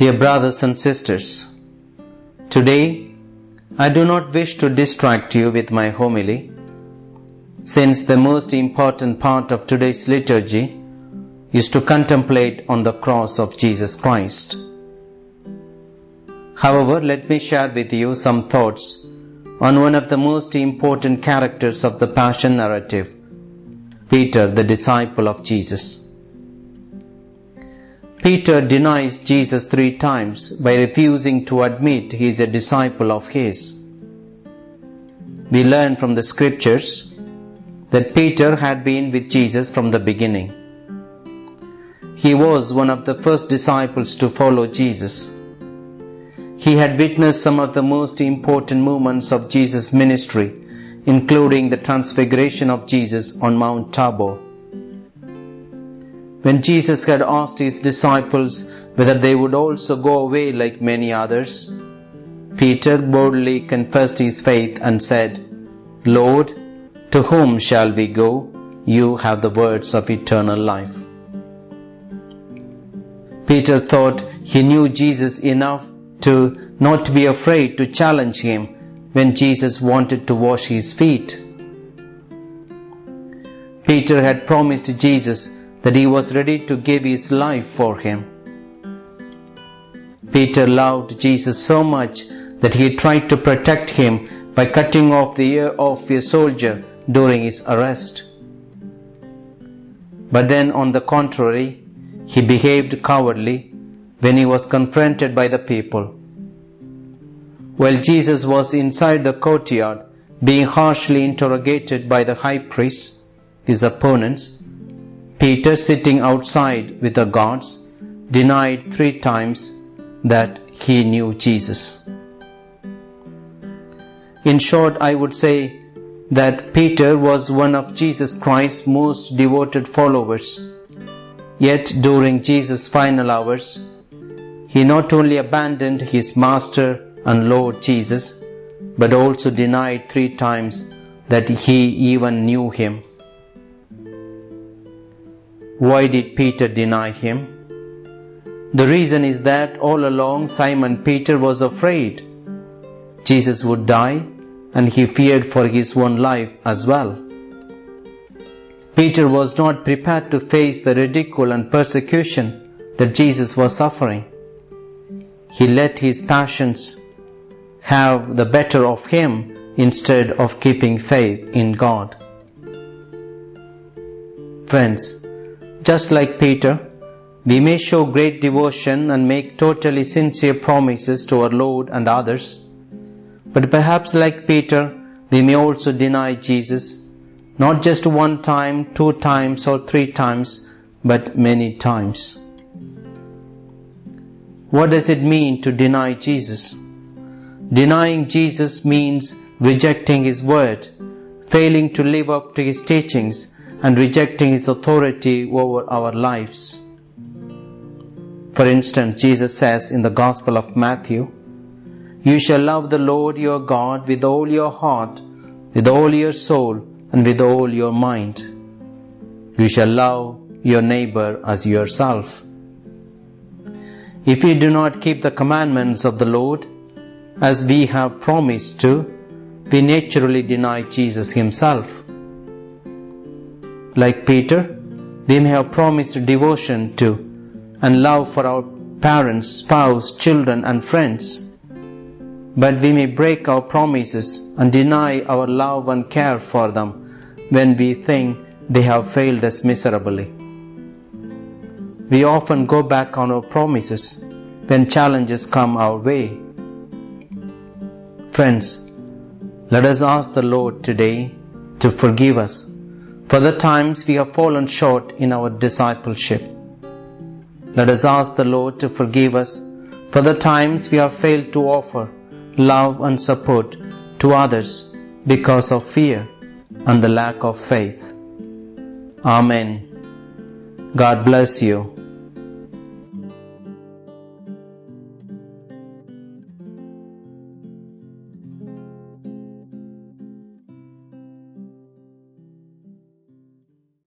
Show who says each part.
Speaker 1: Dear brothers and sisters, today I do not wish to distract you with my homily, since the most important part of today's liturgy is to contemplate on the cross of Jesus Christ. However, let me share with you some thoughts on one of the most important characters of the Passion narrative, Peter, the disciple of Jesus. Peter denies Jesus three times by refusing to admit he is a disciple of his. We learn from the scriptures that Peter had been with Jesus from the beginning. He was one of the first disciples to follow Jesus. He had witnessed some of the most important moments of Jesus' ministry, including the transfiguration of Jesus on Mount Tabor when Jesus had asked his disciples whether they would also go away like many others, Peter boldly confessed his faith and said, Lord, to whom shall we go? You have the words of eternal life. Peter thought he knew Jesus enough to not be afraid to challenge him when Jesus wanted to wash his feet. Peter had promised Jesus that he was ready to give his life for him. Peter loved Jesus so much that he tried to protect him by cutting off the ear of a soldier during his arrest. But then, on the contrary, he behaved cowardly when he was confronted by the people. While Jesus was inside the courtyard being harshly interrogated by the high priest, his opponents, Peter, sitting outside with the guards, denied three times that he knew Jesus. In short, I would say that Peter was one of Jesus Christ's most devoted followers. Yet during Jesus' final hours, he not only abandoned his Master and Lord Jesus, but also denied three times that he even knew him. Why did Peter deny him? The reason is that all along Simon Peter was afraid Jesus would die and he feared for his own life as well. Peter was not prepared to face the ridicule and persecution that Jesus was suffering. He let his passions have the better of him instead of keeping faith in God. Friends, just like Peter, we may show great devotion and make totally sincere promises to our Lord and others. But perhaps like Peter, we may also deny Jesus, not just one time, two times, or three times, but many times. What does it mean to deny Jesus? Denying Jesus means rejecting His word, failing to live up to His teachings, and rejecting His authority over our lives. For instance, Jesus says in the Gospel of Matthew, You shall love the Lord your God with all your heart, with all your soul, and with all your mind. You shall love your neighbor as yourself. If we do not keep the commandments of the Lord, as we have promised to, we naturally deny Jesus Himself. Like Peter, we may have promised devotion to and love for our parents, spouse, children, and friends. But we may break our promises and deny our love and care for them when we think they have failed us miserably. We often go back on our promises when challenges come our way. Friends, let us ask the Lord today to forgive us for the times we have fallen short in our discipleship. Let us ask the Lord to forgive us for the times we have failed to offer love and support to others because of fear and the lack of faith. Amen. God bless you.